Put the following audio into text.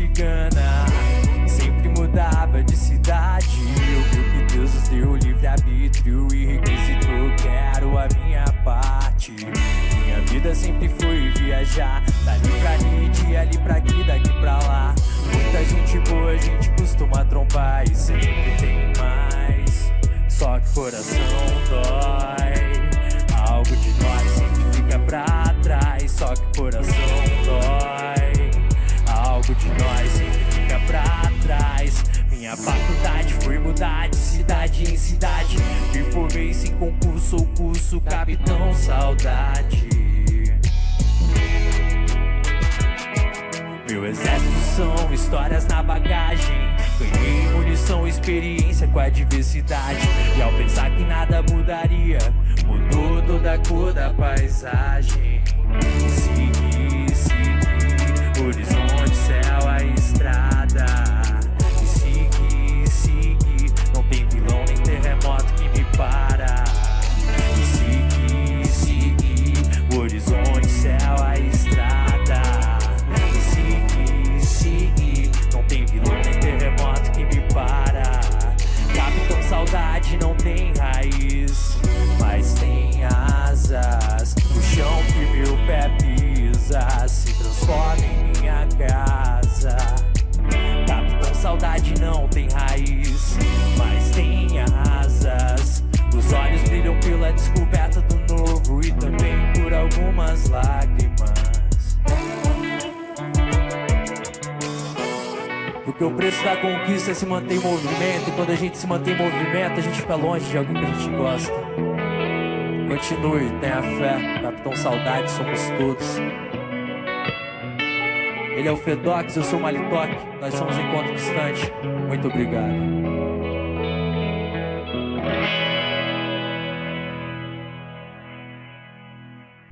cigana Sempre mudava de cidade. Eu que Deus nos deu livre-arbítrio E requisito, quero a minha parte. Minha vida sempre foi viajar Dali pra ali, de ali pra aqui, daqui pra lá. Muita gente boa, a gente costuma trombar E sempre tem mais. Só que coração dói Algo de nós sempre fica pra trás. Só que coração dói De nós. Sempre fica pra trás. Minha faculdade foi mudar de cidade em cidade. Me formei sem concurso ou curso Capitão Saudade. Meu exército são histórias na bagagem. Ganhei munição, experiência com a diversidade E ao pensar que nada mudaria Mudou toda a cor da paisagem. Segui, segui, algumas lágrimas. Porque o preço da conquista é se manter em movimento E quando a gente se mantém em movimento A gente fica longe de alguém que a gente gosta. Continue, tenha fé Capitão Saudade, somos todos. Ele é o Fedox, eu sou o Malitoque Nós somos Encontro Distante. Muito obrigado